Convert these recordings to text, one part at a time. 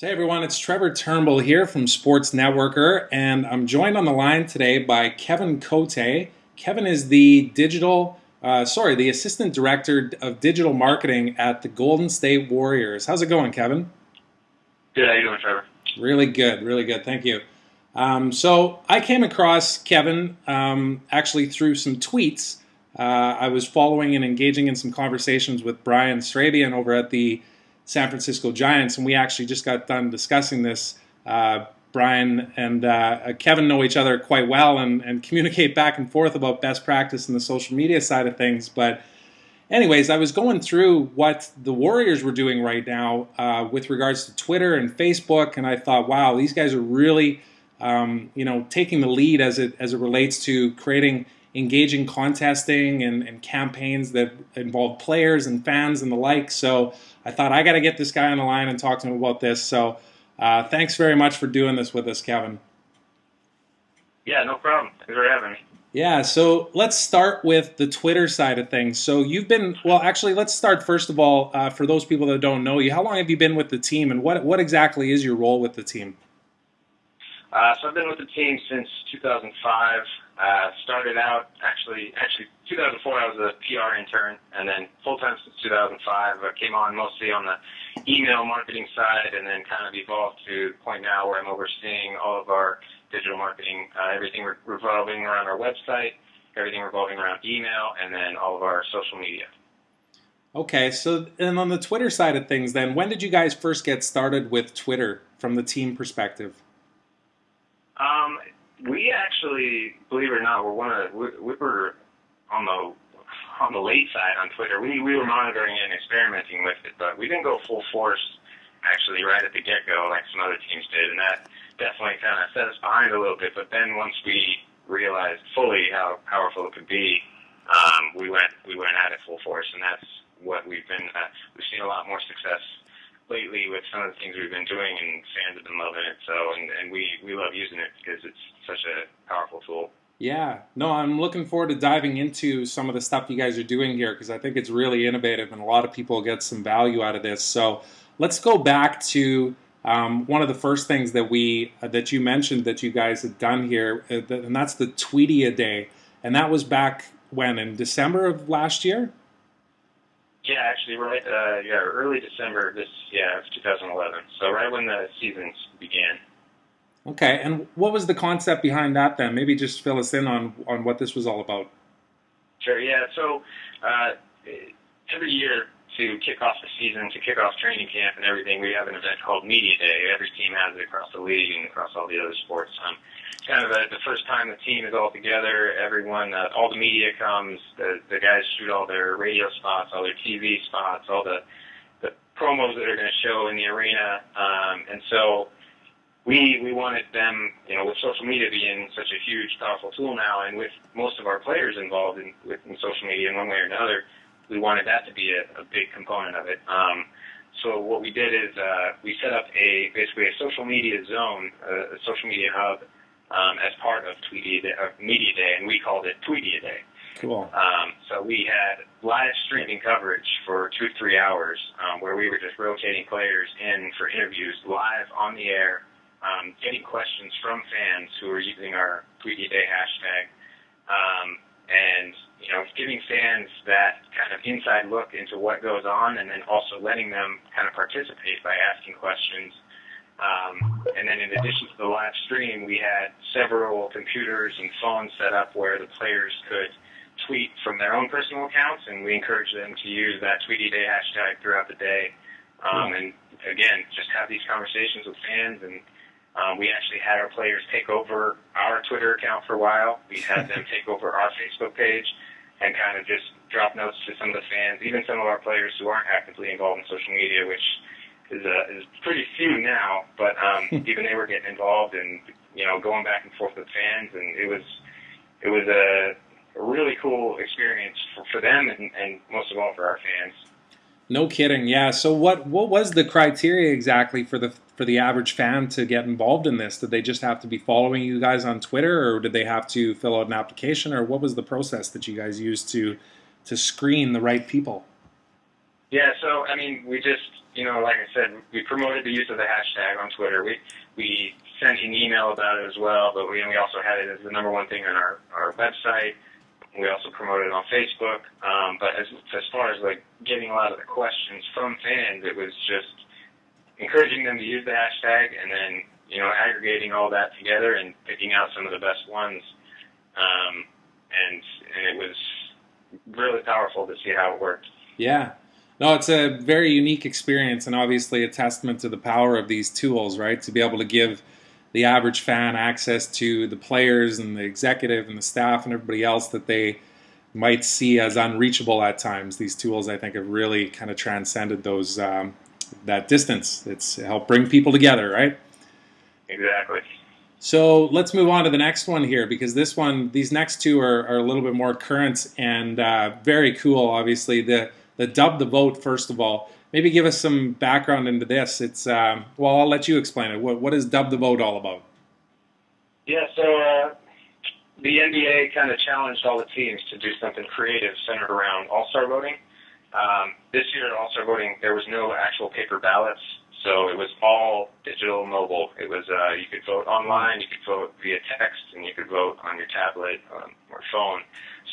Hey everyone, it's Trevor Turnbull here from Sports Networker, and I'm joined on the line today by Kevin Cote. Kevin is the digital, uh, sorry, the assistant director of digital marketing at the Golden State Warriors. How's it going, Kevin? Good. How you doing, Trevor? Really good, really good. Thank you. Um, so, I came across Kevin um, actually through some tweets. Uh, I was following and engaging in some conversations with Bryan Srabian over at the San Francisco Giants, and we actually just got done discussing this. Uh, Bryan and uh, Kevin know each other quite well and, and communicate back and forth about best practice in the social media side of things. But, anyways, I was going through what the Warriors were doing right now uh, with regards to Twitter and Facebook, and I thought, wow, these guys are really, um, you know, taking the lead as it as it relates to creating engaging contesting and, and campaigns that involve players and fans and the like. So I thought I got to get this guy on the line and talk to him about this. So uh, thanks very much for doing this with us, Kevin. Yeah, no problem. Thanks for having me. Yeah, so let's start with the Twitter side of things. So you've been well. Actually, let's start first of all uh, for those people that don't know you. How long have you been with the team, and what what exactly is your role with the team? Uh, so I've been with the team since 2005. Uh, started out actually actually 2004 I was a PR intern and then full time since 2005. I came on mostly on the email marketing side and then kind of evolved to the point now where I'm overseeing all of our digital marketing, uh, everything re- revolving around our website, everything revolving around email, and then all of our social media. Okay, so and on the Twitter side of things, then when did you guys first get started with Twitter from the team perspective? Um, we actually, believe it or not, were one of we, we were on the on the late side on Twitter. We we were monitoring and experimenting with it, but we didn't go full force actually right at the get go like some other teams did, and that definitely kind of set us behind a little bit. But then once we realized fully how powerful it could be, um, we went we went at it full force, and that's what we've been. Uh, we've seen a lot more success lately with some of the things we've been doing, and fans have been loving it. So, and, and we we love using it because it's such a powerful tool. Yeah, no, I'm looking forward to diving into some of the stuff you guys are doing here because I think it's really innovative and a lot of people get some value out of this. So let's go back to um, one of the first things that we uh, that you mentioned that you guys had done here, uh, and that's the Tweedia Day, and that was back when in December of last year. Yeah, actually, right. Uh, yeah, early December this yeah of 2011. So right when the seasons began. Okay, and what was the concept behind that then? Maybe just fill us in on on what this was all about. Sure. Yeah. So uh, every year to kick off the season, to kick off training camp and everything, we have an event called Media Day. Every team has it across the league and across all the other sports. Um, kind of a, the first time the team is all together. Everyone, uh, all the media comes. The, the guys shoot all their radio spots, all their TV spots, all the the promos that are going to show in the arena. Um, and so we we wanted them, you know, with social media being such a huge, powerful tool now, and with most of our players involved in, with, in social media in one way or another, we wanted that to be a, a big component of it. Um, so what we did is uh, we set up a basically a social media zone, a, a social media hub um, as part of Tweedia Day, uh, Media Day, and we called it Tweedia Day. Cool. Um, so we had live streaming coverage for two to three hours, um, where we were just rotating players in for interviews live on the air, um, getting questions from fans who were using our Tweedia Day hashtag, um, and you know, giving fans that kind of inside look into what goes on, and then also letting them kind of participate by asking questions um, and then in addition to the live stream, we had several computers and phones set up where the players could tweet from their own personal accounts, and we encourage them to use that Tweedia Day hashtag throughout the day. Um, and again, just have these conversations with fans. And um, we actually had our players take over our Twitter account for a while. We had them take over our Facebook page and kind of just drop notes to some of the fans, even some of our players who aren't actively involved in social media, which is uh, is pretty few now, but um, even they were getting involved and you know going back and forth with fans, and it was it was a, a really cool experience for, for them and, and most of all for our fans. No kidding, yeah. So what what was the criteria exactly for the for the average fan to get involved in this? Did they just have to be following you guys on Twitter, or did they have to fill out an application, or what was the process that you guys used to to screen the right people? Yeah, so I mean, we just, you know, like I said, we promoted the use of the hashtag on Twitter. We we sent an email about it as well, but we and we also had it as the number one thing on our our website. We also promoted it on Facebook. Um, but as as far as like getting a lot of the questions from fans, it was just encouraging them to use the hashtag and then you know aggregating all that together and picking out some of the best ones. Um, and and it was really powerful to see how it worked. Yeah. No, it's a very unique experience and obviously a testament to the power of these tools, right? To be able to give the average fan access to the players and the executive and the staff and everybody else that they might see as unreachable at times. These tools, I think, have really kind of transcended those um, that distance. It's helped bring people together, right? Exactly. So let's move on to the next one here because this one, these next two are, are a little bit more current and uh, very cool. Obviously, the the dub the vote first of all. Maybe give us some background into this. It's um, well, I'll let you explain it. What what is dub the vote all about? Yeah, so uh, the NBA kind of challenged all the teams to do something creative centered around All Star voting. Um, this year at All Star voting, there was no actual paper ballots. So it was all digital mobile. It was uh, you could vote online, you could vote via text, and you could vote on your tablet um, or phone.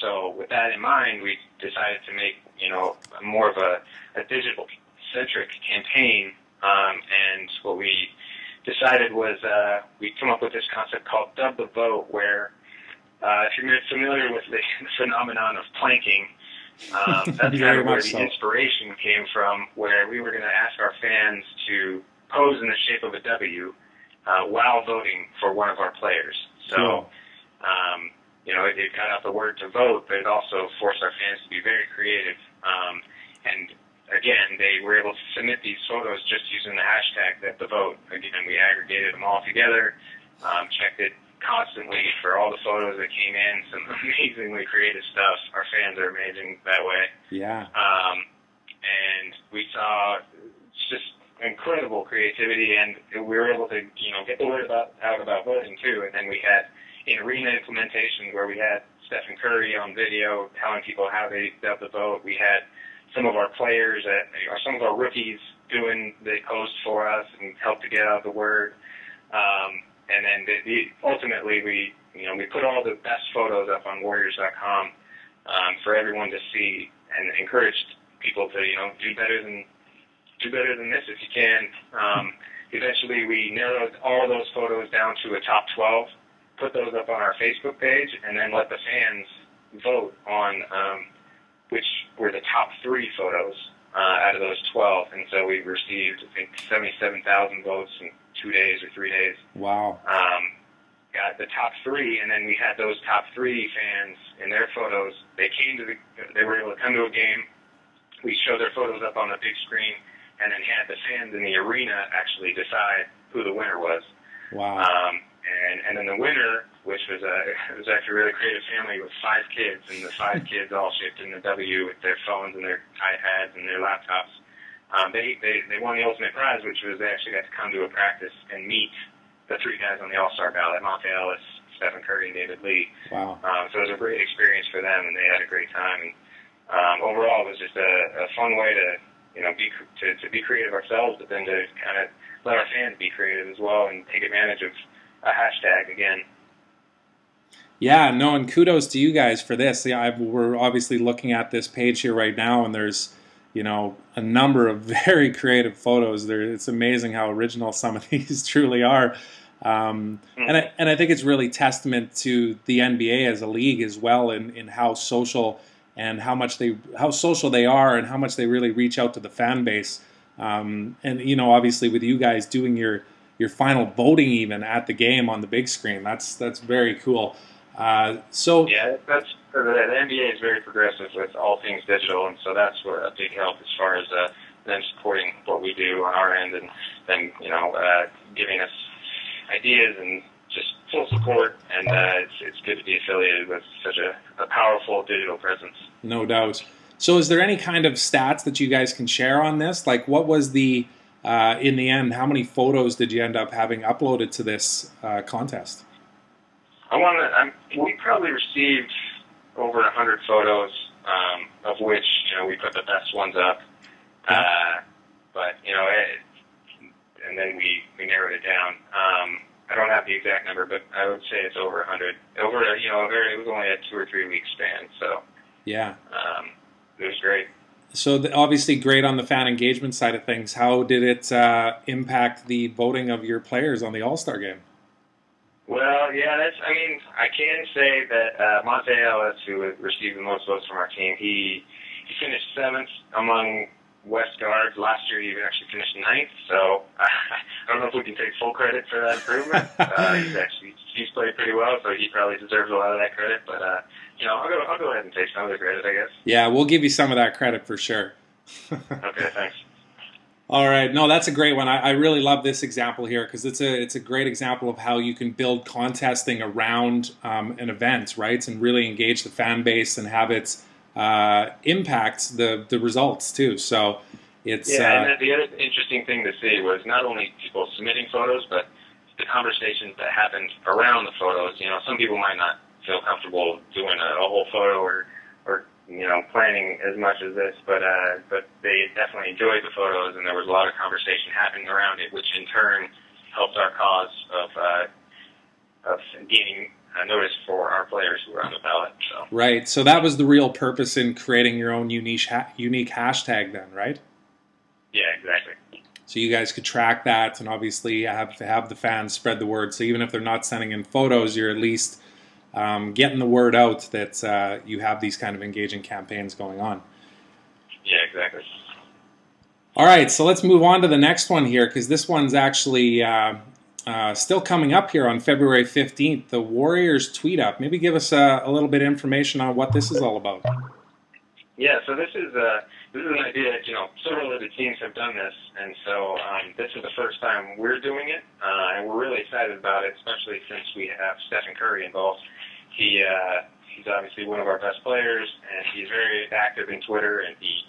So with that in mind, we decided to make you know more of a, a digital centric campaign. Um, and what we decided was uh, we come up with this concept called Dub the Vote, where uh, if you're familiar with the phenomenon of planking, um, that's kind of where the so. inspiration came from, where we were going to ask our fans to pose in the shape of a W uh, while voting for one of our players. So, Cool. um, you know, it, it got out the word to vote, but it also forced our fans to be very creative. Um, and again, they were able to submit these photos just using the hashtag dub the vote. Again, we aggregated them all together, um, checked it constantly for all the photos that came in. Some amazingly creative stuff. Our fans are amazing that way. Yeah. Um, and we saw just incredible creativity, and we were able to, you know, get the word about, out about voting too. And then we had an arena implementation where we had Stephen Curry on video telling people how they dubbed the vote. We had some of our players, at, or some of our rookies, doing the post for us and help to get out the word. Um, and then the, the, ultimately, we, you know, we put all the best photos up on Warriors.com um, for everyone to see, and encouraged people to, you know, do better than do better than this if you can. Um, eventually, we narrowed all those photos down to a top 12, put those up on our Facebook page, and then let the fans vote on um, which were the top three photos uh, out of those 12. And so we received, I think, 77,000 votes in two days or three days. Wow. Um, got the top three, and then we had those top three fans in their photos. They came to the, they were able to come to a game. We showed their photos up on the big screen, and then had the fans in the arena actually decide who the winner was. Wow. Um, and and then the winner, which was a it was actually a really creative family with five kids, and the five kids all shaped in the W with their phones and their iPads and their laptops. Um, they, they they won the ultimate prize, which was they actually got to come to a practice and meet the three guys on the All Star ballot: Monta Ellis, Stephen Curry, and David Lee. Wow. Um, so it was a great experience for them, and they had a great time. And um, overall, it was just a, a fun way to you know be to to be creative ourselves, but then to kind of let our fans be creative as well and take advantage of a hashtag again. Yeah, no, and kudos to you guys for this. Yeah, I've, we're obviously looking at this page here right now, and there's, you know, a number of very creative photos. There, it's amazing how original some of these truly are. Um, and I, and I think it's really testament to the NBA as a league as well, in, in how social and how much they how social they are, and how much they really reach out to the fan base. Um, and you know, obviously, with you guys doing your your final voting even at the game on the big screen, that's that's very cool. Uh, so Yeah, that's the, NBA is very progressive with all things digital, and so that's what a big help as far as uh, them supporting what we do on our end, and then you know uh, giving us ideas and just full support. And uh, it's it's good to be affiliated with such a, a powerful digital presence. No doubt. So, is there any kind of stats that you guys can share on this? Like, what was the uh, in the end? How many photos did you end up having uploaded to this uh, contest? I want to. I'm, we probably received over a hundred photos, um, of which you know we put the best ones up, Uh, but you know, it, and then we we narrowed it down. Um, I don't have the exact number, but I would say it's over a 100. Over you know, very it was only a two or three week span, so yeah, um, it was great. So the, obviously great on the fan engagement side of things. How did it uh, impact the voting of your players on the All Star game? Well, yeah, that's. I mean, I can say that uh, Monta Ellis, who received the most votes from our team, he he finished seventh among West guards. Last year, he actually finished ninth. So uh, I don't know if we can take full credit for that improvement. uh, he's actually he's played pretty well, so he probably deserves a lot of that credit. But uh, you know, I'll go I'll go ahead and take some of the credit, I guess. Yeah, we'll give you some of that credit for sure. okay, thanks. All right, no, that's a great one. I, I really love this example here because it's a it's a great example of how you can build contesting around um, an event, right, and really engage the fan base and have it uh, impact the the results too. So it's yeah. Uh, and the other interesting thing to see was not only people submitting photos, but the conversations that happened around the photos. You know, some people might not feel comfortable doing a, a whole photo or or you know, planning as much as this, but uh, but they definitely enjoyed the photos, and there was a lot of conversation happening around it, which in turn helped our cause of uh, of gaining a notice for our players who were on the ballot. So. Right. So that was the real purpose in creating your own unique ha- unique hashtag, then, right? Yeah, exactly. So you guys could track that, and obviously have to have the fans spread the word. So even if they're not sending in photos, you're at least um, getting the word out that uh, you have these kind of engaging campaigns going on. Yeah, exactly. All right, so let's move on to the next one here because this one's actually uh, uh, still coming up here on February 15th. The Warriors tweet up. Maybe give us a, a, little bit of information on what this is all about. Yeah, so this is a uh, this is an idea. That you know, several of the teams have done this, and so um, this is the first time we're doing it, uh, and we're really excited about it, especially since we have Stephen Curry involved. He uh, he's obviously one of our best players, and he's very active in Twitter, and he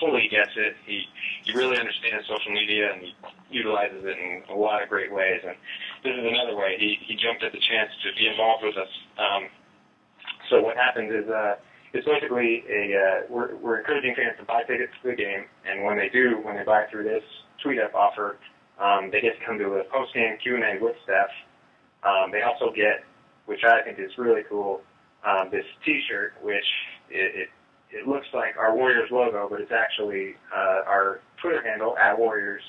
fully gets it. He he really understands social media, and he utilizes it in a lot of great ways. And this is another way he he jumped at the chance to be involved with us. Um, so what happens is uh, it's basically a uh, we're we're encouraging fans to buy tickets to the game, and when they do, when they buy through this tweet up offer, um, they get to come to a post game Q and A with Steph. Um, they also get which I think is really cool. Um, this T-shirt, which it, it it looks like our Warriors logo, but it's actually uh, our Twitter handle at Warriors.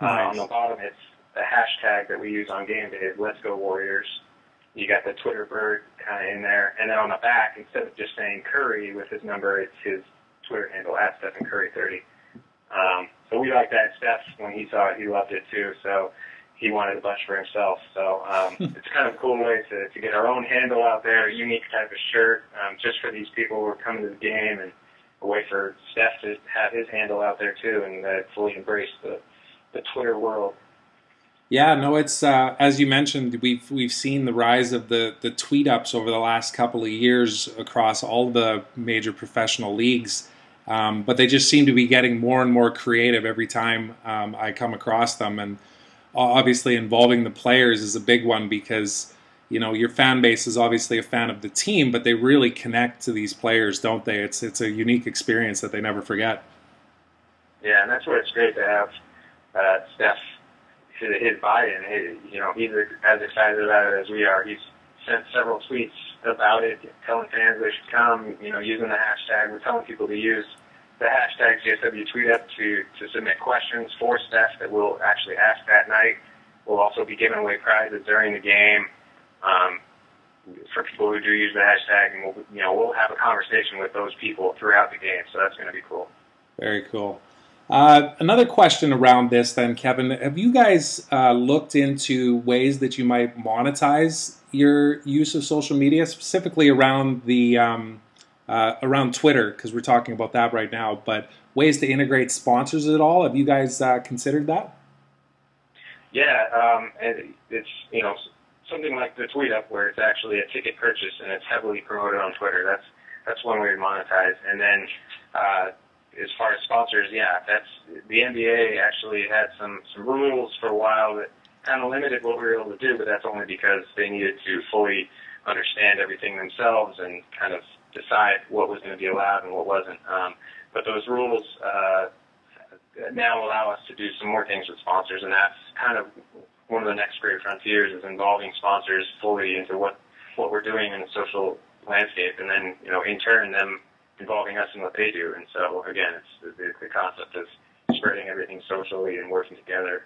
Nice. Uh, on the bottom, it's the hashtag that we use on game day. Let's go Warriors. You got the Twitter bird kind of in there, and then on the back, instead of just saying Curry with his number, it's his Twitter handle at Stephen Curry 30. Um, so we like that. Steph, when he saw it, he loved it too. So he wanted a bunch for himself. So um, it's kind of a cool way to, to get our own handle out there, a unique type of shirt, um, just for these people who are coming to the game, and a way for Steph to have his handle out there too, and uh, fully embrace the the Twitter world. Yeah, no, it's uh, as you mentioned, we've we've seen the rise of the the tweet ups over the last couple of years across all the major professional leagues. Um, but they just seem to be getting more and more creative every time um, I come across them, and obviously involving the players is a big one because you know your fan base is obviously a fan of the team, but they really connect to these players, don't they? It's it's a unique experience that they never forget. Yeah, and that's where it's great to have uh, Steph his buy-in. He, you know, he's as excited about it as we are. He's sent several tweets about it, telling fans they should come. You know, using the hashtag. We're telling people to use the hashtag GSW tweet up to, to submit questions for Steph that we'll actually ask that night. We'll also be giving away prizes during the game um, for people who do use the hashtag, and we'll you know we'll have a conversation with those people throughout the game. So that's going to be cool. Very cool. Uh, another question around this, then, Kevin. Have you guys uh, looked into ways that you might monetize your use of social media, specifically around the um, uh, around Twitter, because we're talking about that right now, but ways to integrate sponsors at all. Have you guys uh, considered that? Yeah, um, and it's you know something like the tweet up where it's actually a ticket purchase and it's heavily promoted on Twitter. That's that's one way to monetize. And then uh, as far as sponsors, yeah, that's the NBA actually had some some rules for a while that kind of limited what we were able to do, but that's only because they needed to fully understand everything themselves and kind of decide what was going to be allowed and what wasn't. Um, but those rules uh, now allow us to do some more things with sponsors, and that's kind of one of the next great frontiers is involving sponsors fully into what what we're doing in the social landscape, and then you know in turn them involving us in what they do. And so again, it's the, the concept of spreading everything socially and working together.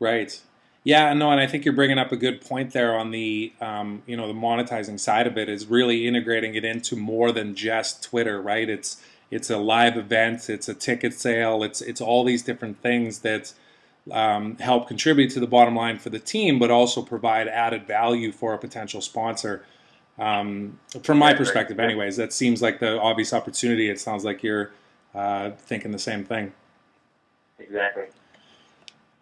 Right. Yeah, no, and I think you're bringing up a good point there on the, um, you know, the monetizing side of it is really integrating it into more than just Twitter, right? It's it's a live event, it's a ticket sale, it's it's all these different things that um, help contribute to the bottom line for the team, but also provide added value for a potential sponsor. Um, from my perspective, anyways, that seems like the obvious opportunity. It sounds like you're uh, thinking the same thing. Exactly.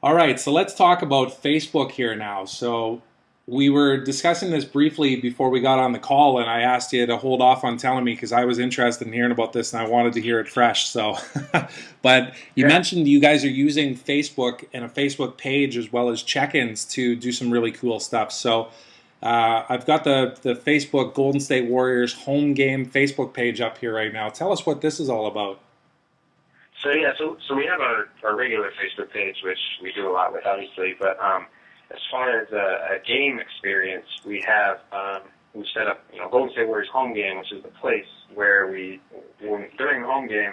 All right, so let's talk about Facebook here now. So we were discussing this briefly before we got on the call, and I asked you to hold off on telling me because I was interested in hearing about this and I wanted to hear it fresh. So, but you yeah. mentioned you guys are using Facebook and a Facebook page as well as check-ins to do some really cool stuff. So. Uh, I've got the, the Facebook Golden State Warriors home game Facebook page up here right now. Tell us what this is all about. So yeah, so so we have our, our regular Facebook page, which we do a lot with, obviously. But um, as far as a, a game experience, we have um, we set up you know Golden State Warriors home game, which is the place where we when, during the home game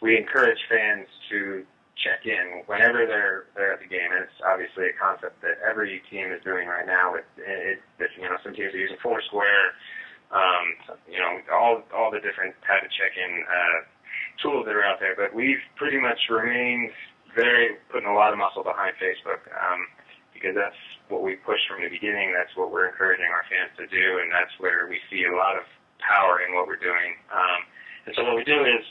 we encourage fans to check in whenever they're they're at the game, and it's obviously a concept that every team is doing right now. With it, it you know some teams are using Foursquare, um, you know all all the different type of check-in. Uh, tools that are out there, but we've pretty much remained very putting a lot of muscle behind Facebook um, because that's what we push from the beginning. That's what we're encouraging our fans to do, and that's where we see a lot of power in what we're doing. Um, and so what we do is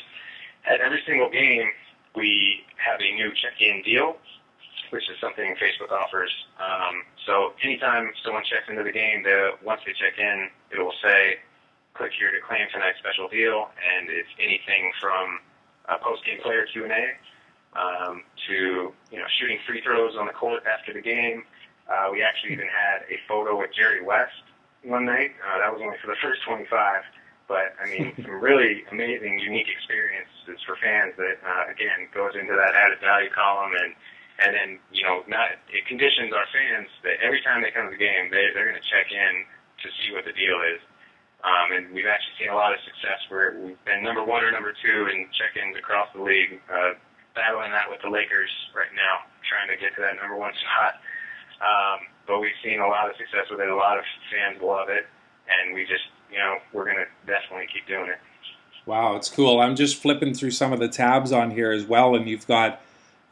at every single game we have a new check-in deal, which is something Facebook offers. Um, so anytime someone checks into the game, once they check in, it will say click here to claim tonight's special deal, and it's anything from a post-game player Q&A um, to you know shooting free throws on the court after the game. Uh, we actually even had a photo with Jerry West one night. Uh, that was only for the first 25, but I mean some really amazing, unique experiences for fans that uh, again goes into that added value column and. And then, you know, not, it conditions our fans that every time they come to the game, they, they're going to check in to see what the deal is. Um, and we've actually seen a lot of success where we've been number one or number two in check-ins across the league, uh, battling that with the Lakers right now, trying to get to that number one spot. Um, but we've seen a lot of success with it. A lot of fans love it, and we just, you know, we're going to definitely keep doing it. Wow, it's cool. I'm just flipping through some of the tabs on here as well, and you've got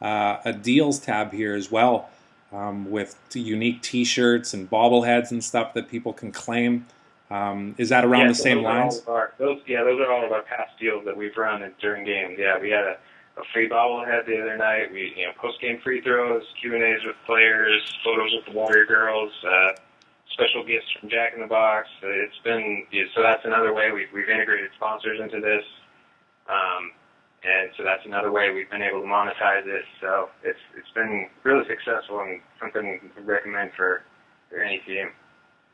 uh, a deals tab here as well um, with unique T-shirts and bobbleheads and stuff that people can claim. Um, is that around yeah, the same lines? Our, those, yeah, those are all of our past deals that we've run during games. Yeah, we had a, a free bobblehead the other night. We, you know, post game free throws, Q and A's with players, photos with the Warrior girls, uh, special gifts from Jack in the Box. It's been yeah, so that's another way we've we've integrated sponsors into this. Um, and so that's another way we've been able to monetize it. So it's it's been really successful and something we recommend for, for any team.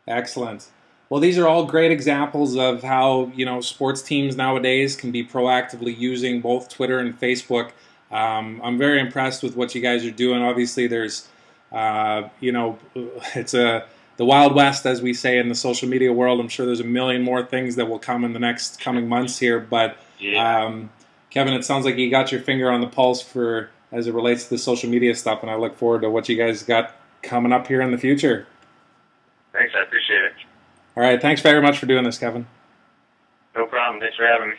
Excellent. Well, these are all great examples of how you know sports teams nowadays can be proactively using both Twitter and Facebook. Um, I'm very impressed with what you guys are doing. Obviously, there's uh, you know it's a the wild west, as we say in the social media world. I'm sure there's a million more things that will come in the next coming months here. But yeah. um, Kevin, it sounds like you got your finger on the pulse for as it relates to the social media stuff, and I look forward to what you guys got coming up here in the future. Thanks, I appreciate. All right. Thanks very much for doing this, Kevin. No problem. Thanks for having me.